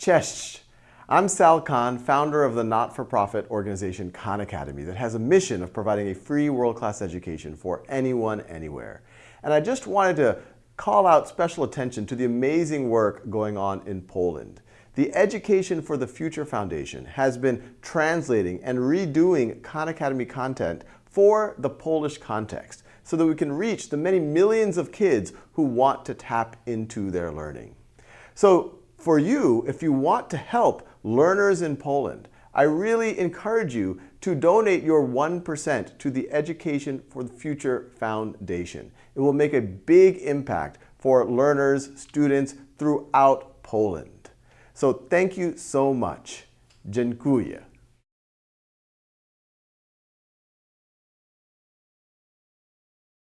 Cześć! I'm Sal Khan, founder of the not-for-profit organization Khan Academy that has a mission of providing a free world-class education for anyone, anywhere. And I just wanted to call out special attention to the amazing work going on in Poland. The Education for the Future Foundation has been translating and redoing Khan Academy content for the Polish context so that we can reach the many millions of kids who want to tap into their learning. So for you, if you want to help learners in Poland, I really encourage you to donate your 1% to the Education for the Future Foundation. It will make a big impact for learners, students throughout Poland. So thank you so much. Dziękuję.